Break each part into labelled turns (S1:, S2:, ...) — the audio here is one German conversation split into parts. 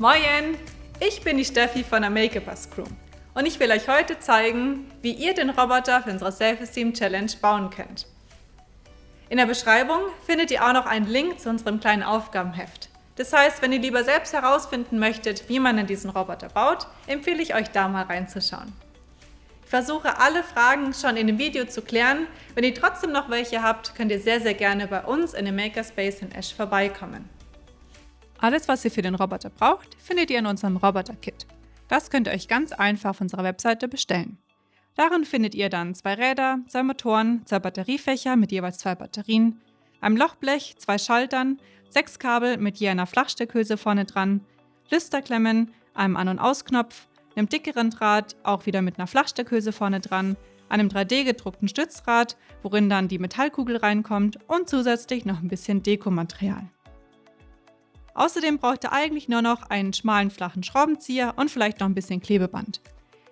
S1: Moin! Ich bin die Steffi von der Make-a-Bus Crew und ich will euch heute zeigen, wie ihr den Roboter für unsere Self-Esteem Challenge bauen könnt. In der Beschreibung findet ihr auch noch einen Link zu unserem kleinen Aufgabenheft. Das heißt, wenn ihr lieber selbst herausfinden möchtet, wie man in diesen Roboter baut, empfehle ich euch da mal reinzuschauen. Ich versuche alle Fragen schon in dem Video zu klären. Wenn ihr trotzdem noch welche habt, könnt ihr sehr, sehr gerne bei uns in dem Makerspace in Esch vorbeikommen. Alles, was ihr für den Roboter braucht, findet ihr in unserem Roboter-Kit. Das könnt ihr euch ganz einfach auf unserer Webseite bestellen. Darin findet ihr dann zwei Räder, zwei Motoren, zwei Batteriefächer mit jeweils zwei Batterien, ein Lochblech, zwei Schaltern, sechs Kabel mit je einer Flachsteckhülse vorne dran, Lüsterklemmen, einem An- und Ausknopf, einem dickeren Draht, auch wieder mit einer Flachsteckhülse vorne dran, einem 3D-gedruckten Stützrad, worin dann die Metallkugel reinkommt und zusätzlich noch ein bisschen Dekomaterial. Außerdem braucht ihr eigentlich nur noch einen schmalen flachen Schraubenzieher und vielleicht noch ein bisschen Klebeband.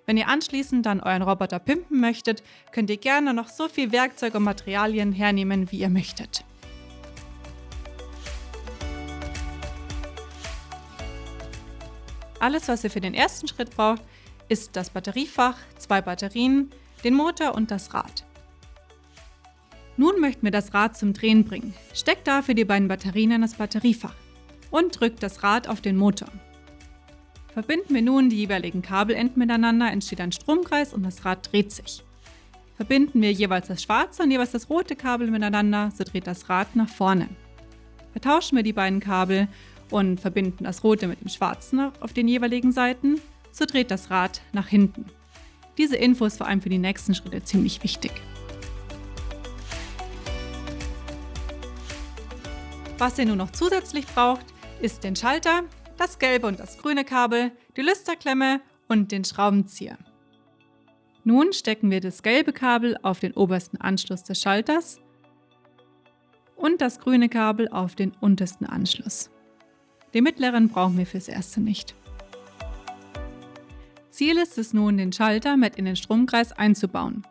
S1: Wenn ihr anschließend dann euren Roboter pimpen möchtet, könnt ihr gerne noch so viel Werkzeug und Materialien hernehmen, wie ihr möchtet. Alles, was ihr für den ersten Schritt braucht, ist das Batteriefach, zwei Batterien, den Motor und das Rad. Nun möchten wir das Rad zum Drehen bringen. Steckt dafür die beiden Batterien in das Batteriefach und drückt das Rad auf den Motor. Verbinden wir nun die jeweiligen Kabelenden miteinander, entsteht ein Stromkreis und das Rad dreht sich. Verbinden wir jeweils das schwarze und jeweils das rote Kabel miteinander, so dreht das Rad nach vorne. Vertauschen wir die beiden Kabel und verbinden das rote mit dem schwarzen auf den jeweiligen Seiten, so dreht das Rad nach hinten. Diese Info ist vor allem für die nächsten Schritte ziemlich wichtig. Was ihr nun noch zusätzlich braucht, ist den Schalter, das gelbe und das grüne Kabel, die Lüsterklemme und den Schraubenzieher. Nun stecken wir das gelbe Kabel auf den obersten Anschluss des Schalters und das grüne Kabel auf den untersten Anschluss. Den mittleren brauchen wir fürs erste nicht. Ziel ist es nun, den Schalter mit in den Stromkreis einzubauen.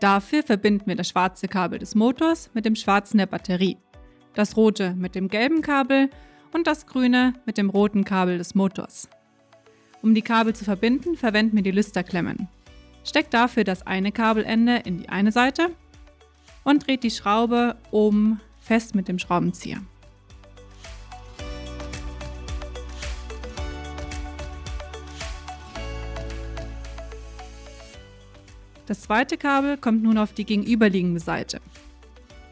S1: Dafür verbinden wir das schwarze Kabel des Motors mit dem schwarzen der Batterie, das rote mit dem gelben Kabel und das grüne mit dem roten Kabel des Motors. Um die Kabel zu verbinden, verwenden wir die Lüsterklemmen. Steckt dafür das eine Kabelende in die eine Seite und dreht die Schraube oben fest mit dem Schraubenzieher. Das zweite Kabel kommt nun auf die gegenüberliegende Seite,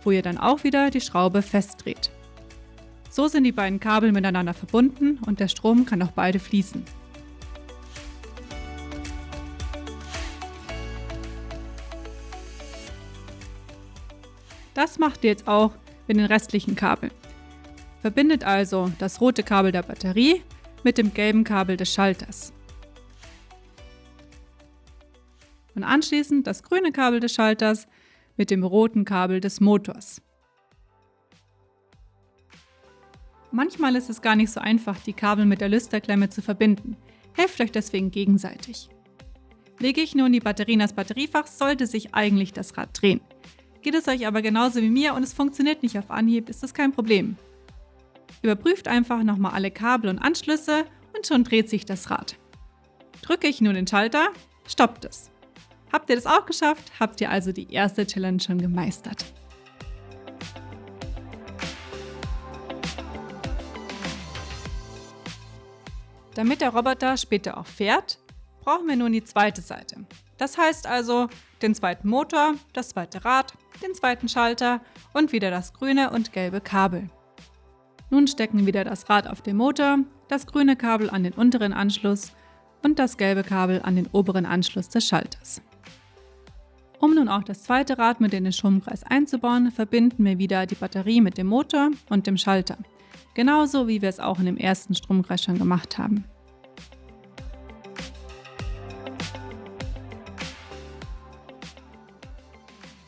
S1: wo ihr dann auch wieder die Schraube festdreht. So sind die beiden Kabel miteinander verbunden und der Strom kann auf beide fließen. Das macht ihr jetzt auch mit den restlichen Kabeln. Verbindet also das rote Kabel der Batterie mit dem gelben Kabel des Schalters. und anschließend das grüne Kabel des Schalters mit dem roten Kabel des Motors. Manchmal ist es gar nicht so einfach, die Kabel mit der Lüsterklemme zu verbinden. Helft euch deswegen gegenseitig. Lege ich nun die Batterie in das Batteriefach, sollte sich eigentlich das Rad drehen. Geht es euch aber genauso wie mir und es funktioniert nicht auf Anhieb, ist das kein Problem. Überprüft einfach nochmal alle Kabel und Anschlüsse und schon dreht sich das Rad. Drücke ich nun den Schalter, stoppt es. Habt ihr das auch geschafft? Habt ihr also die erste Challenge schon gemeistert? Damit der Roboter später auch fährt, brauchen wir nun die zweite Seite. Das heißt also den zweiten Motor, das zweite Rad, den zweiten Schalter und wieder das grüne und gelbe Kabel. Nun stecken wir wieder das Rad auf den Motor, das grüne Kabel an den unteren Anschluss und das gelbe Kabel an den oberen Anschluss des Schalters. Um nun auch das zweite Rad mit in den Stromkreis einzubauen, verbinden wir wieder die Batterie mit dem Motor und dem Schalter. Genauso wie wir es auch in dem ersten Stromkreis schon gemacht haben.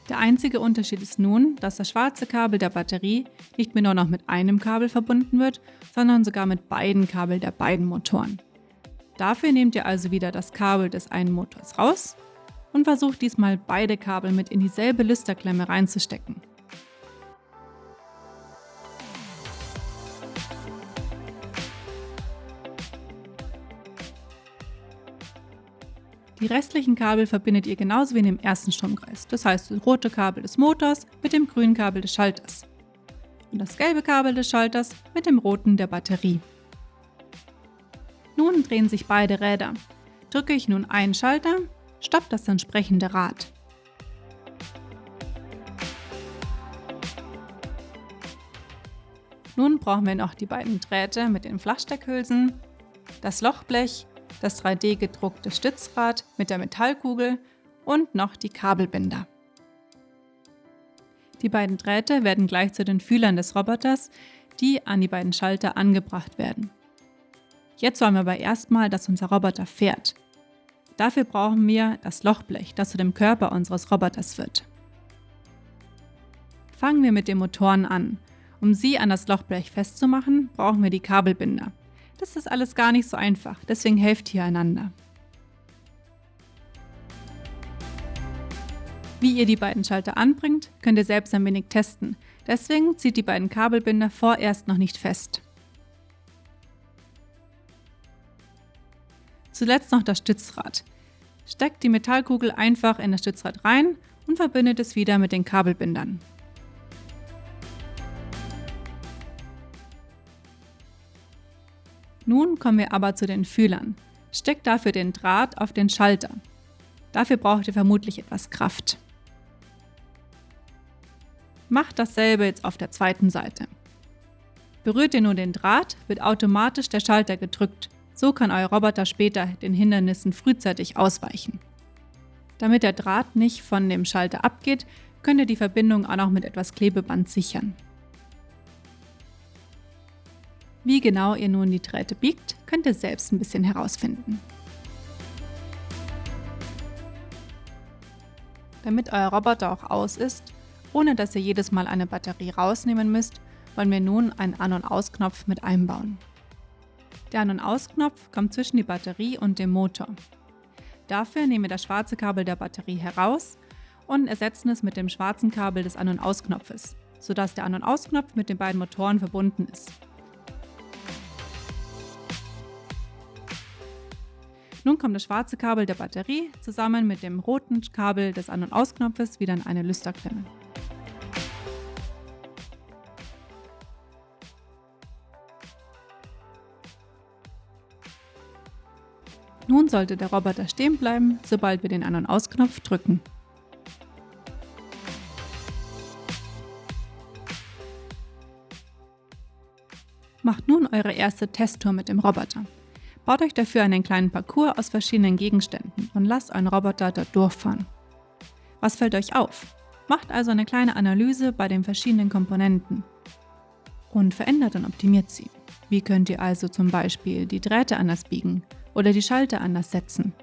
S1: Der einzige Unterschied ist nun, dass das schwarze Kabel der Batterie nicht mehr nur noch mit einem Kabel verbunden wird, sondern sogar mit beiden Kabeln der beiden Motoren. Dafür nehmt ihr also wieder das Kabel des einen Motors raus und versucht diesmal beide Kabel mit in dieselbe Lüsterklemme reinzustecken. Die restlichen Kabel verbindet ihr genauso wie in dem ersten Stromkreis. Das heißt, das rote Kabel des Motors mit dem grünen Kabel des Schalters. Und das gelbe Kabel des Schalters mit dem roten der Batterie. Nun drehen sich beide Räder. Drücke ich nun einen Schalter, stoppt das entsprechende Rad. Nun brauchen wir noch die beiden Drähte mit den Flachsteckhülsen, das Lochblech, das 3D gedruckte Stützrad mit der Metallkugel und noch die Kabelbinder. Die beiden Drähte werden gleich zu den Fühlern des Roboters, die an die beiden Schalter angebracht werden. Jetzt wollen wir aber erstmal, dass unser Roboter fährt. Dafür brauchen wir das Lochblech, das zu dem Körper unseres Roboters wird. Fangen wir mit den Motoren an. Um sie an das Lochblech festzumachen, brauchen wir die Kabelbinder. Das ist alles gar nicht so einfach, deswegen helft ihr einander. Wie ihr die beiden Schalter anbringt, könnt ihr selbst ein wenig testen. Deswegen zieht die beiden Kabelbinder vorerst noch nicht fest. Zuletzt noch das Stützrad. Steckt die Metallkugel einfach in das Stützrad rein und verbindet es wieder mit den Kabelbindern. Nun kommen wir aber zu den Fühlern. Steckt dafür den Draht auf den Schalter. Dafür braucht ihr vermutlich etwas Kraft. Macht dasselbe jetzt auf der zweiten Seite. Berührt ihr nur den Draht, wird automatisch der Schalter gedrückt. So kann euer Roboter später den Hindernissen frühzeitig ausweichen. Damit der Draht nicht von dem Schalter abgeht, könnt ihr die Verbindung auch noch mit etwas Klebeband sichern. Wie genau ihr nun die Drähte biegt, könnt ihr selbst ein bisschen herausfinden. Damit euer Roboter auch aus ist, ohne dass ihr jedes Mal eine Batterie rausnehmen müsst, wollen wir nun einen An- und Ausknopf mit einbauen. Der An- und Ausknopf kommt zwischen die Batterie und dem Motor. Dafür nehmen wir das schwarze Kabel der Batterie heraus und ersetzen es mit dem schwarzen Kabel des An- und Ausknopfes, sodass der An- und Ausknopf mit den beiden Motoren verbunden ist. Nun kommt das schwarze Kabel der Batterie zusammen mit dem roten Kabel des An- und Ausknopfes wieder in eine Lüsterklemme. Nun sollte der Roboter stehen bleiben, sobald wir den An- und Ausknopf drücken. Macht nun eure erste Testtour mit dem Roboter. Baut euch dafür einen kleinen Parcours aus verschiedenen Gegenständen und lasst euren Roboter dort durchfahren. Was fällt euch auf? Macht also eine kleine Analyse bei den verschiedenen Komponenten und verändert und optimiert sie. Wie könnt ihr also zum Beispiel die Drähte anders biegen oder die Schalter anders setzen?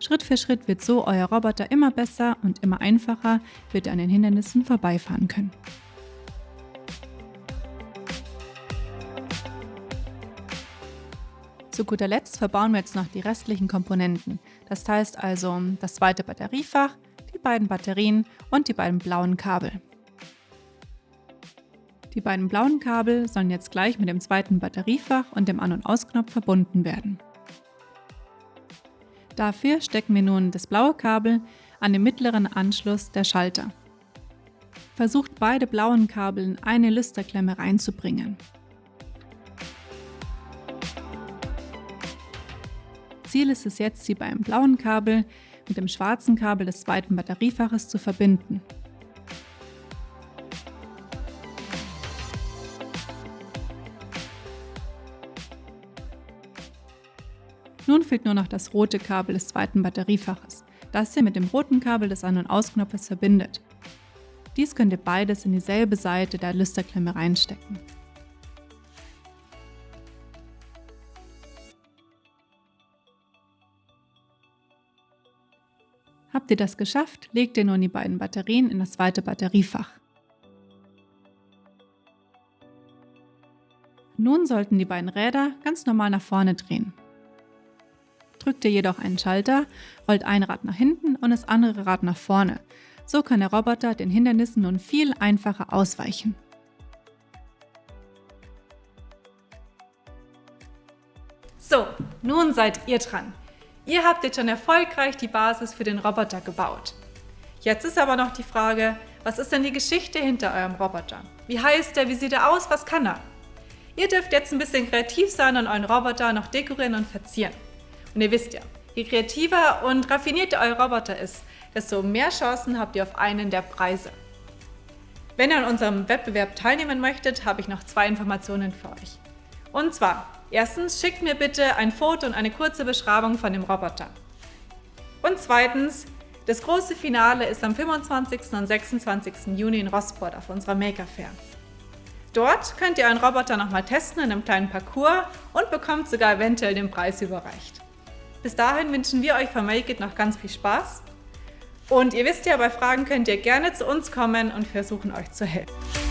S1: Schritt für Schritt wird so euer Roboter immer besser und immer einfacher wird er an den Hindernissen vorbeifahren können. Zu guter Letzt verbauen wir jetzt noch die restlichen Komponenten. Das heißt also das zweite Batteriefach, die beiden Batterien und die beiden blauen Kabel. Die beiden blauen Kabel sollen jetzt gleich mit dem zweiten Batteriefach und dem An- und Ausknopf verbunden werden. Dafür stecken wir nun das blaue Kabel an den mittleren Anschluss der Schalter. Versucht beide blauen Kabel in eine Lüsterklemme reinzubringen. Ziel ist es jetzt, sie beim blauen Kabel mit dem schwarzen Kabel des zweiten Batteriefaches zu verbinden. Nun fehlt nur noch das rote Kabel des zweiten Batteriefaches, das ihr mit dem roten Kabel des An- und Ausknopfes verbindet. Dies könnt ihr beides in dieselbe Seite der Lüsterklemme reinstecken. Habt ihr das geschafft, legt ihr nun die beiden Batterien in das zweite Batteriefach. Nun sollten die beiden Räder ganz normal nach vorne drehen. Drückt ihr jedoch einen Schalter, rollt ein Rad nach hinten und das andere Rad nach vorne. So kann der Roboter den Hindernissen nun viel einfacher ausweichen.
S2: So, nun seid ihr dran.
S1: Ihr habt jetzt schon erfolgreich die Basis für den Roboter gebaut. Jetzt ist aber noch die Frage, was ist denn die Geschichte hinter eurem Roboter? Wie heißt er? Wie sieht er aus? Was kann er? Ihr dürft jetzt ein bisschen kreativ sein und euren Roboter noch dekorieren und verzieren. Und ihr wisst ja, je kreativer und raffinierter euer Roboter ist, desto mehr Chancen habt ihr auf einen der Preise. Wenn ihr an unserem Wettbewerb teilnehmen möchtet, habe ich noch zwei Informationen für euch. Und zwar, erstens, schickt mir bitte ein Foto und eine kurze Beschreibung von dem Roboter. Und zweitens, das große Finale ist am 25. und 26. Juni in Rosport auf unserer Maker Fair. Dort könnt ihr euren Roboter nochmal testen in einem kleinen Parcours und bekommt sogar eventuell den Preis überreicht. Bis dahin wünschen wir euch von Make It noch ganz viel Spaß. Und ihr wisst ja, bei Fragen könnt ihr gerne zu uns kommen und versuchen euch zu helfen.